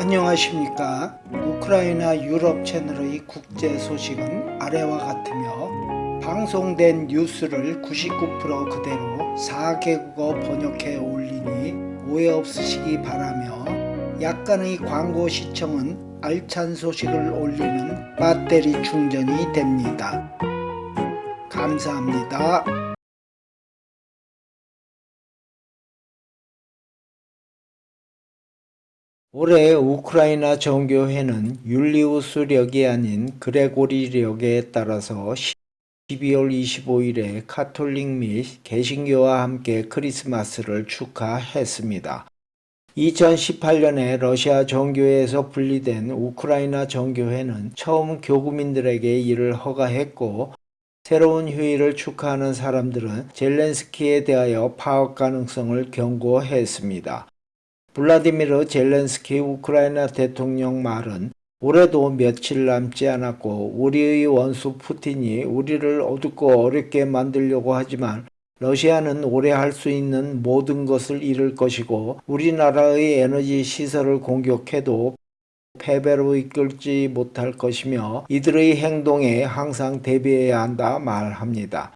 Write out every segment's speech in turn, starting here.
안녕하십니까 우크라이나 유럽 채널의 국제 소식은 아래와 같으며 방송된 뉴스를 99% 그대로 4개국어 번역해 올리니 오해 없으시기 바라며 약간의 광고 시청은 알찬 소식을 올리는 배터리 충전이 됩니다. 감사합니다. 올해 우크라이나 정교회는 율리우스력이 아닌 그레고리력에 따라서 12월 25일에 카톨릭 및 개신교와 함께 크리스마스를 축하했습니다. 2018년에 러시아 정교회에서 분리된 우크라이나 정교회는 처음 교구민들에게 이를 허가했고 새로운 휴일을 축하하는 사람들은 젤렌스키에 대하여 파업 가능성을 경고했습니다. 블라디미르 젤렌스키 우크라이나 대통령 말은 올해도 며칠 남지 않았고 우리의 원수 푸틴이 우리를 어둡고 어렵게 만들려고 하지만 러시아는 올해 할 수 있는 모든 것을 잃을 것이고 우리나라의 에너지 시설을 공격해도 패배로 이끌지 못할 것이며 이들의 행동에 항상 대비해야 한다 말합니다.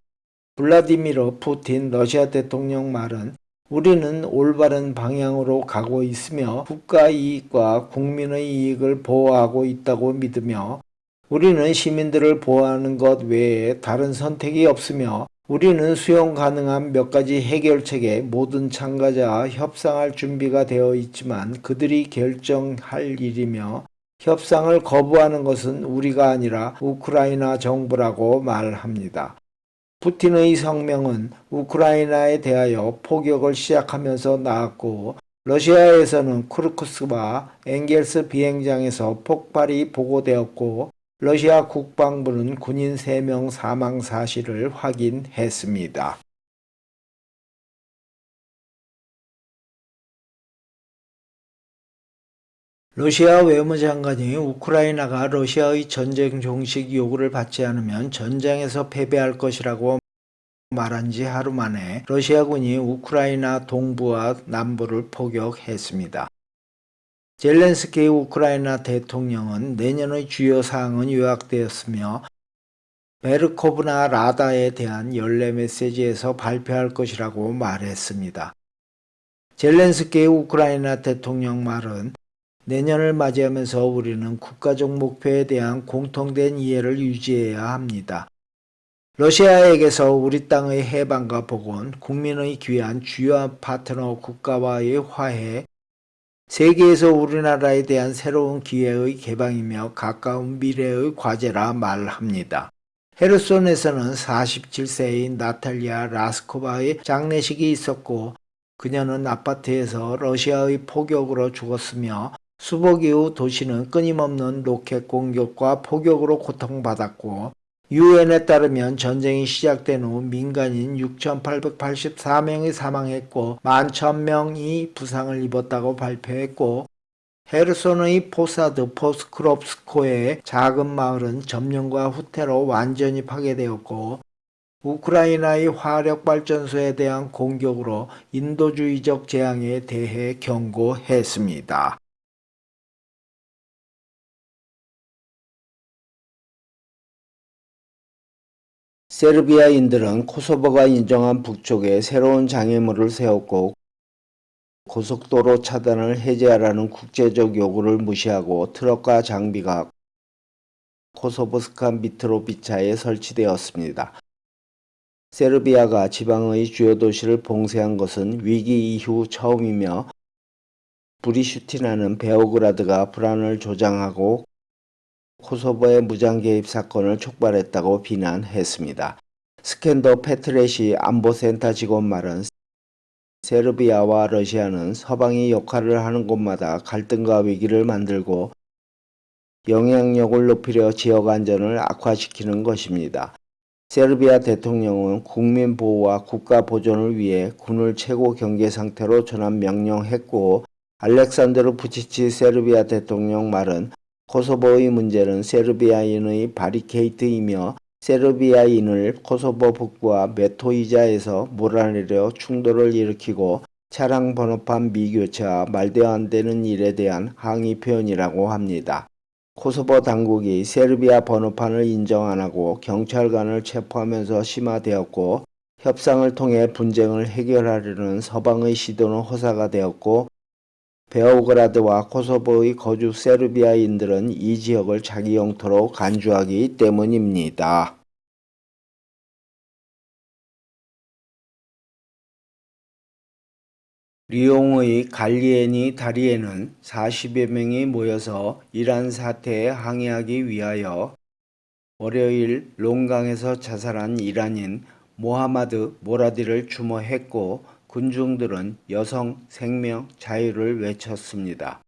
블라디미르 푸틴 러시아 대통령 말은 우리는 올바른 방향으로 가고 있으며 국가 이익과 국민의 이익을 보호하고 있다고 믿으며 우리는 시민들을 보호하는 것 외에 다른 선택이 없으며 우리는 수용 가능한 몇 가지 해결책에 모든 참가자와 협상할 준비가 되어 있지만 그들이 결정할 일이며 협상을 거부하는 것은 우리가 아니라 우크라이나 정부라고 말합니다. 푸틴의 성명은 우크라이나에 대하여 포격을 시작하면서 나왔고 러시아에서는 쿠르크스와 엥겔스 비행장에서 폭발이 보고되었고 러시아 국방부는 군인 3명 사망 사실을 확인했습니다. 러시아 외무장관이 우크라이나가 러시아의 전쟁 종식 요구를 받지 않으면 전장에서 패배할 것이라고 말한 지 하루 만에 러시아군이 우크라이나 동부와 남부를 포격했습니다. 젤렌스키 우크라이나 대통령은 내년의 주요 사항은 요약되었으며 베르코브나 라다에 대한 연례 메시지에서 발표할 것이라고 말했습니다. 젤렌스키 우크라이나 대통령 말은 내년을 맞이하면서 우리는 국가적 목표에 대한 공통된 이해를 유지해야 합니다. 러시아에게서 우리 땅의 해방과 복원, 국민의 귀한 주요한 파트너 국가와의 화해, 세계에서 우리나라에 대한 새로운 기회의 개방이며 가까운 미래의 과제라 말합니다. 헤르손에서는 47세인 나탈리아 라스코바의 장례식이 있었고 그녀는 아파트에서 러시아의 포격으로 죽었으며 수복 이후 도시는 끊임없는 로켓 공격과 포격으로 고통받았고 유엔에 따르면 전쟁이 시작된 후 민간인 6,884명이 사망했고 11,000명이 부상을 입었다고 발표했고 헤르손의 포사드 포스크롭스코의 작은 마을은 점령과 후퇴로 완전히 파괴되었고 우크라이나의 화력발전소에 대한 공격으로 인도주의적 재앙에 대해 경고했습니다. 세르비아인들은 코소보가 인정한 북쪽에 새로운 장애물을 세웠고 고속도로 차단을 해제하라는 국제적 요구를 무시하고 트럭과 장비가 코소보스카 미트로비차에 설치되었습니다. 세르비아가 지방의 주요 도시를 봉쇄한 것은 위기 이후 처음이며 브리슈티나는 베오그라드가 불안을 조장하고 코소보의 무장 개입 사건을 촉발했다고 비난했습니다. 스캔더 페트레시 안보센터 직원 말은 세르비아와 러시아는 서방이 역할을 하는 곳마다 갈등과 위기를 만들고 영향력을 높이려 지역 안전을 악화시키는 것입니다. 세르비아 대통령은 국민 보호와 국가 보존을 위해 군을 최고 경계 상태로 전환 명령했고 알렉산드르 부치치 세르비아 대통령 말은 코소보의 문제는 세르비아인의 바리케이트이며 세르비아인을 코소보 북부와 메토이자에서 몰아내려 충돌을 일으키고 차량 번호판 미교체와 말도 안 되는 일에 대한 항의 표현이라고 합니다. 코소보 당국이 세르비아 번호판을 인정 안 하고 경찰관을 체포하면서 심화되었고 협상을 통해 분쟁을 해결하려는 서방의 시도는 허사가 되었고 베오그라드와 코소보의 거주 세르비아인들은 이 지역을 자기 영토로 간주하기 때문입니다. 리옹의 갈리에니 다리에는 40여 명이 모여서 이란 사태에 항의하기 위하여 월요일 롱강에서 자살한 이란인 모하마드 모라디를 추모했고 군중들은 여성 생명 자유를 외쳤습니다.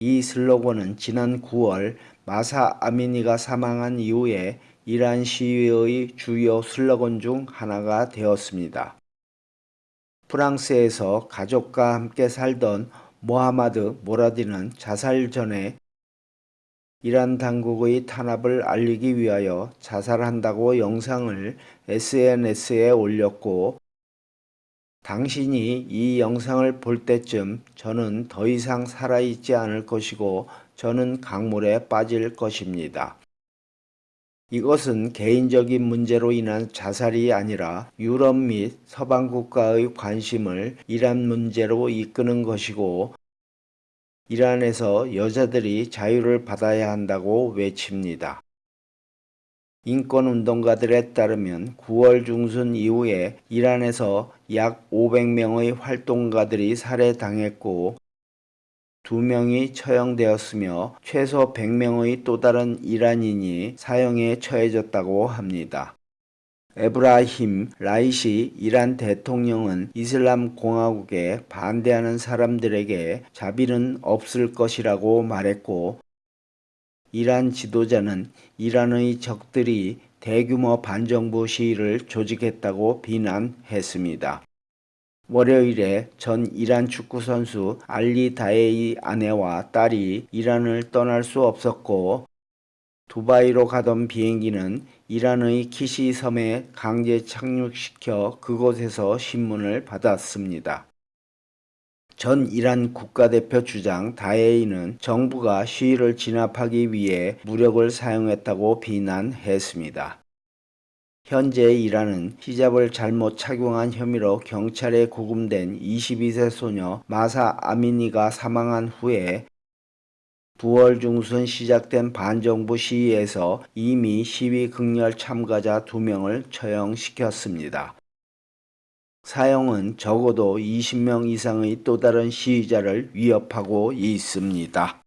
이 슬로건은 지난 9월 마사 아미니가 사망한 이후에 이란 시위의 주요 슬로건 중 하나가 되었습니다. 프랑스에서 가족과 함께 살던 모하마드 모라디는 자살 전에 이란 당국의 탄압을 알리기 위하여 자살한다고 영상을 SNS에 올렸고 당신이 이 영상을 볼 때쯤 저는 더 이상 살아있지 않을 것이고 저는 강물에 빠질 것입니다. 이것은 개인적인 문제로 인한 자살이 아니라 유럽 및 서방 국가의 관심을 이란 문제로 이끄는 것이고 이란에서 여자들이 자유를 받아야 한다고 외칩니다. 인권운동가들에 따르면 9월 중순 이후에 이란에서 약 500명의 활동가들이 살해당했고 2명이 처형되었으며 최소 100명의 또 다른 이란인이 사형에 처해졌다고 합니다. 에브라힘 라이시 이란 대통령은 이슬람 공화국에 반대하는 사람들에게 자비는 없을 것이라고 말했고 이란 지도자는 이란의 적들이 대규모 반정부 시위를 조직했다고 비난했습니다. 월요일에 전 이란 축구선수 알리 다에이 아내와 딸이 이란을 떠날 수 없었고 두바이로 가던 비행기는 이란의 키시 섬에 강제 착륙시켜 그곳에서 신문을 받았습니다. 전 이란 국가대표 주장 다에이는 정부가 시위를 진압하기 위해 무력을 사용했다고 비난했습니다. 현재 이란은 히잡을 잘못 착용한 혐의로 경찰에 구금된 22세 소녀 마사 아미니가 사망한 후에 9월 중순 시작된 반정부 시위에서 이미 시위 극렬 참가자 2명을 처형시켰습니다. 사형은 적어도 20명 이상의 또 다른 시위자를 위협하고 있습니다.